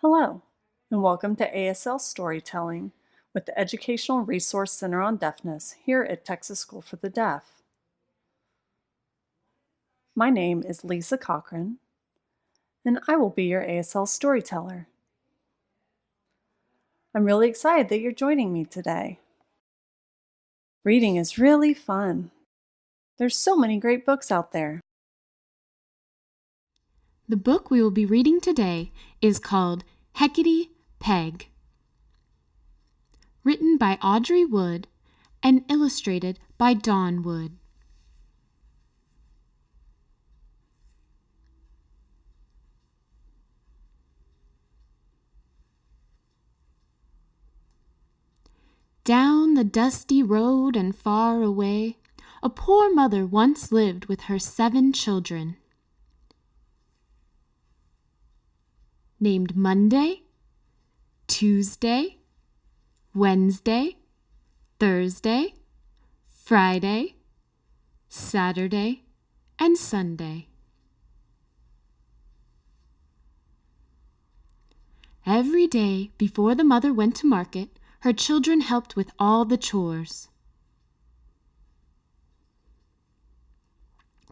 Hello, and welcome to ASL Storytelling with the Educational Resource Center on Deafness here at Texas School for the Deaf. My name is Lisa Cochran, and I will be your ASL storyteller. I'm really excited that you're joining me today. Reading is really fun. There's so many great books out there. The book we will be reading today is called Heckedy Peg, written by Audrey Wood and illustrated by Don Wood. Down the dusty road and far away, a poor mother once lived with her seven children. Named Monday, Tuesday, Wednesday, Thursday, Friday, Saturday, and Sunday. Every day before the mother went to market, her children helped with all the chores.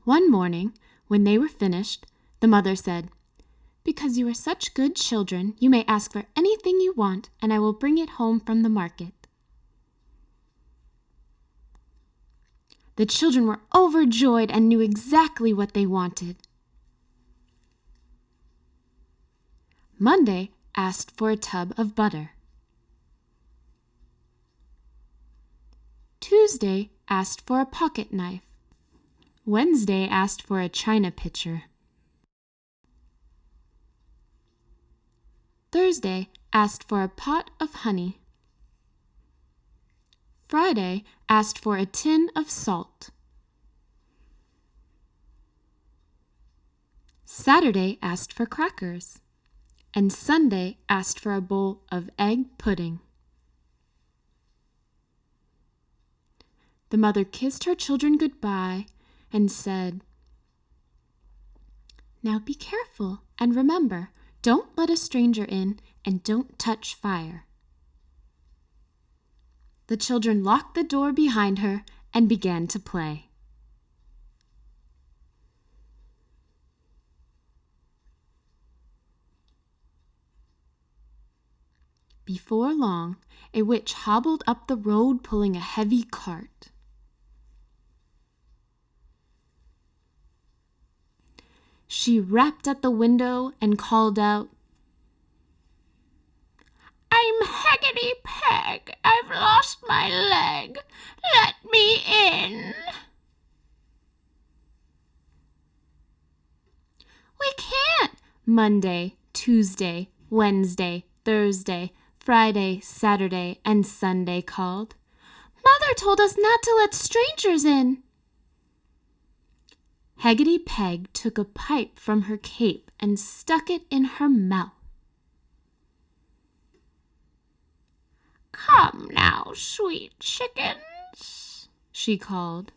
One morning, when they were finished, the mother said, because you are such good children, you may ask for anything you want, and I will bring it home from the market. The children were overjoyed and knew exactly what they wanted. Monday asked for a tub of butter. Tuesday asked for a pocket knife. Wednesday asked for a china pitcher. Thursday asked for a pot of honey. Friday asked for a tin of salt. Saturday asked for crackers. And Sunday asked for a bowl of egg pudding. The mother kissed her children goodbye and said, Now be careful and remember, don't let a stranger in and don't touch fire. The children locked the door behind her and began to play. Before long, a witch hobbled up the road pulling a heavy cart. She rapped at the window and called out, I'm Heckedy Peg. I've lost my leg. Let me in. We can't. Monday, Tuesday, Wednesday, Thursday, Friday, Saturday, and Sunday called. Mother told us not to let strangers in. Heckedy Peg took a pipe from her cape and stuck it in her mouth. Come now, sweet chickens, she called.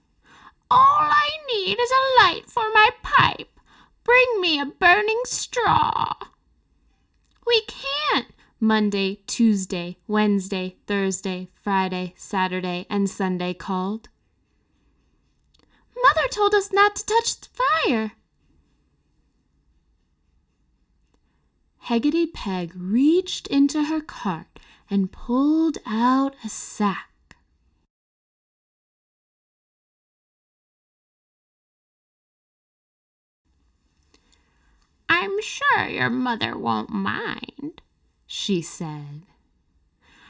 All I need is a light for my pipe. Bring me a burning straw. We can't. Monday, Tuesday, Wednesday, Thursday, Friday, Saturday, and Sunday called. Mother told us not to touch the fire. Heckedy Peg reached into her cart and pulled out a sack. I'm sure your mother won't mind, she said.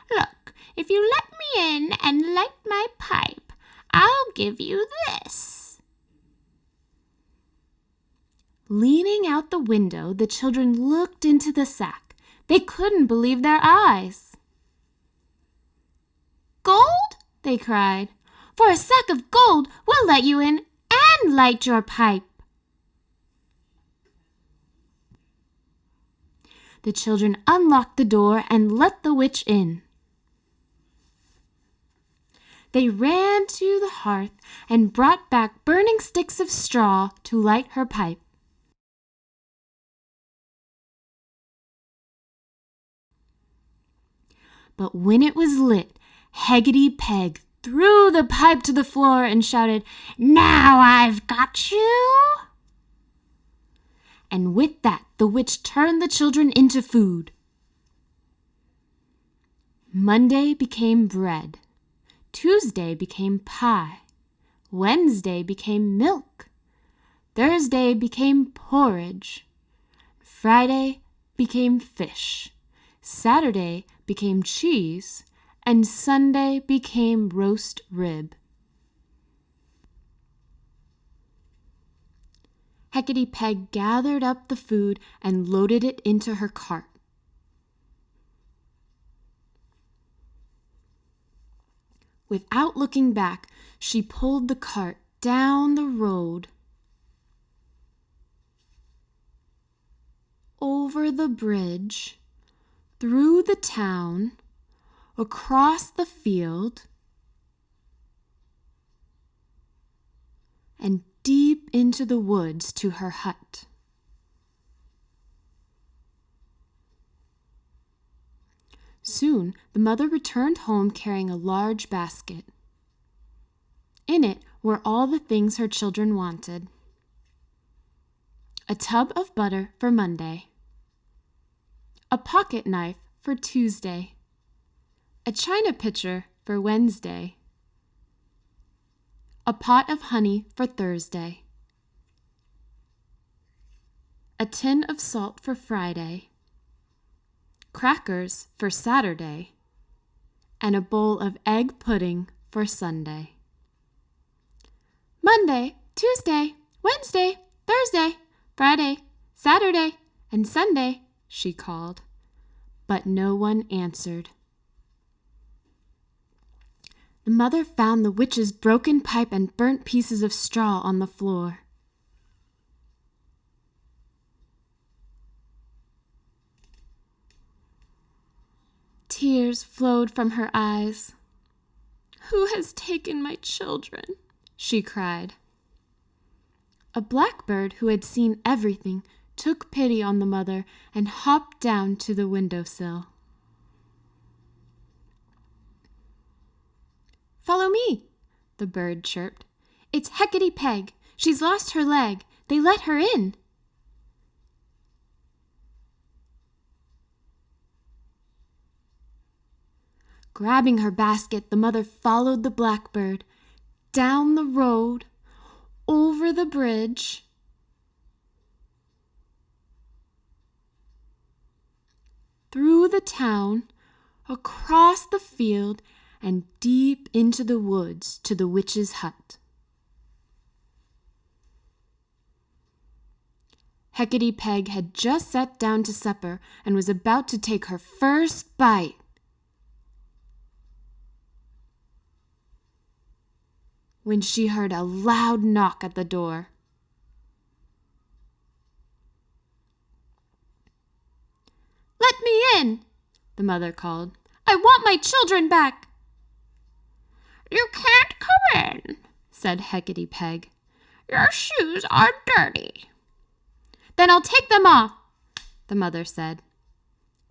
Look, if you let me in and light my pipe, I'll give you this. Leaning out the window, the children looked into the sack. They couldn't believe their eyes. Gold? they cried. For a sack of gold, we'll let you in and light your pipe. The children unlocked the door and let the witch in. They ran to the hearth and brought back burning sticks of straw to light her pipe. But when it was lit, Heckedy Peg threw the pipe to the floor and shouted, Now I've got you! And with that, the witch turned the children into food. Monday became bread. Tuesday became pie. Wednesday became milk. Thursday became porridge. Friday became fish. Saturday became cheese. And Sunday became roast rib. Heckedy Peg gathered up the food and loaded it into her cart. Without looking back, she pulled the cart down the road, over the bridge, through the town, across the field, and deep into the woods to her hut. Soon the mother returned home carrying a large basket. In it were all the things her children wanted a tub of butter for Monday, a pocket knife for Tuesday, a china pitcher for Wednesday, a pot of honey for Thursday, a tin of salt for Friday, crackers for Saturday, and a bowl of egg pudding for Sunday. Monday, Tuesday, Wednesday, Thursday, Friday, Saturday, and Sunday, she called, but no one answered. The mother found the witch's broken pipe and burnt pieces of straw on the floor. Tears flowed from her eyes. Who has taken my children? she cried. A blackbird who had seen everything took pity on the mother and hopped down to the window sill. Follow me, the bird chirped. It's Heckedy Peg. She's lost her leg. They let her in. Grabbing her basket, the mother followed the blackbird down the road, over the bridge, through the town, across the field, and deep into the woods to the witch's hut. Heckedy Peg had just sat down to supper and was about to take her first bite when she heard a loud knock at the door. Let me in, the mother called. I want my children back. You can't come in, said Heckedy Peg. Your shoes are dirty. Then I'll take them off, the mother said.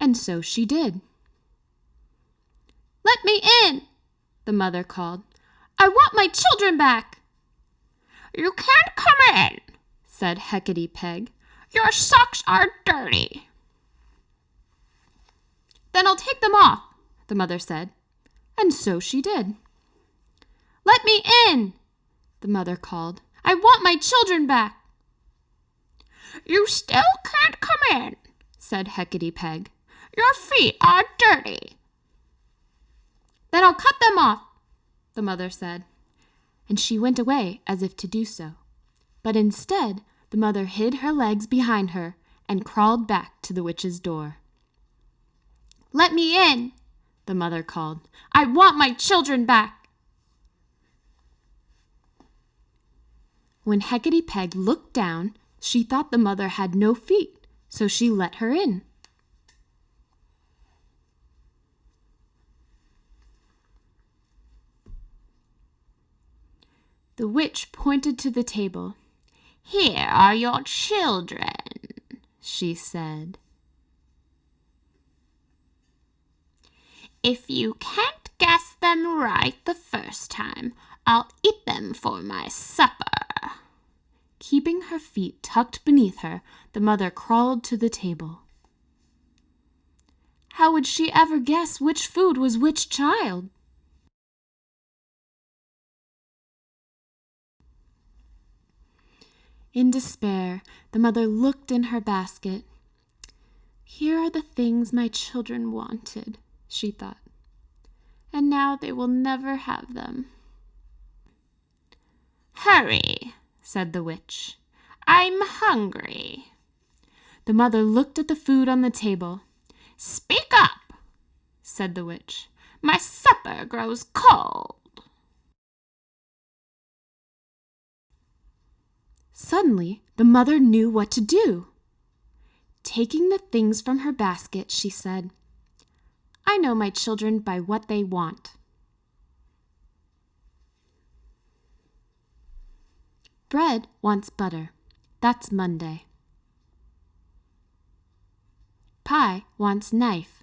And so she did. Let me in, the mother called. I want my children back. You can't come in, said Heckedy Peg. Your socks are dirty. Then I'll take them off, the mother said. And so she did. Let me in, the mother called. I want my children back. You still can't come in, said Heckedy Peg. Your feet are dirty. Then I'll cut them off, the mother said, and she went away as if to do so. But instead, the mother hid her legs behind her and crawled back to the witch's door. Let me in, the mother called. I want my children back. When Heckedy Peg looked down, she thought the mother had no feet, so she let her in. The witch pointed to the table. Here are your children, she said. If you can't guess them right the first time, I'll eat them for my supper. Keeping her feet tucked beneath her, the mother crawled to the table. How would she ever guess which food was which child? In despair, the mother looked in her basket. Here are the things my children wanted, she thought, and now they will never have them. Hurry, said the witch. I'm hungry. The mother looked at the food on the table. Speak up, said the witch. My supper grows cold. Suddenly, the mother knew what to do. Taking the things from her basket, she said, I know my children by what they want. Bread wants butter. That's Monday. Pie wants knife.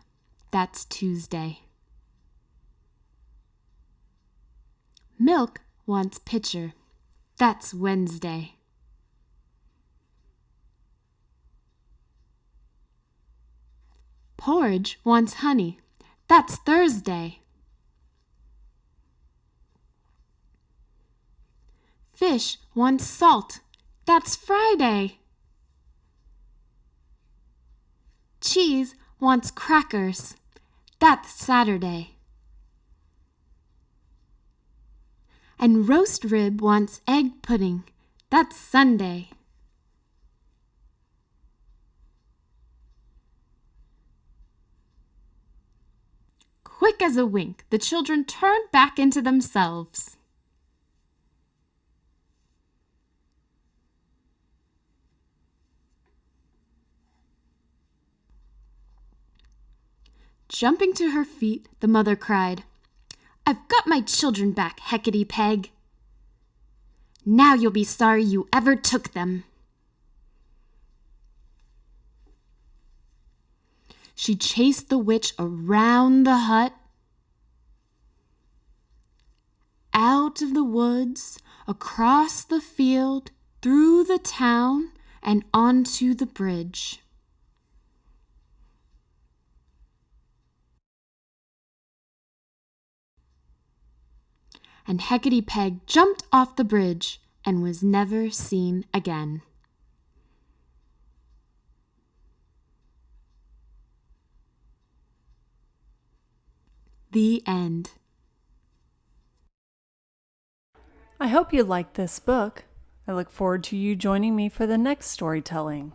That's Tuesday. Milk wants pitcher. That's Wednesday. Porridge wants honey. That's Thursday. Fish wants salt. That's Friday. Cheese wants crackers. That's Saturday. And roast rib wants egg pudding. That's Sunday. Quick as a wink, the children turned back into themselves. Jumping to her feet, the mother cried, I've got my children back, Heckedy Peg. Now you'll be sorry you ever took them. She chased the witch around the hut, out of the woods, across the field, through the town, and onto the bridge. and Heckedy Peg jumped off the bridge and was never seen again. The end. I hope you liked this book. I look forward to you joining me for the next storytelling.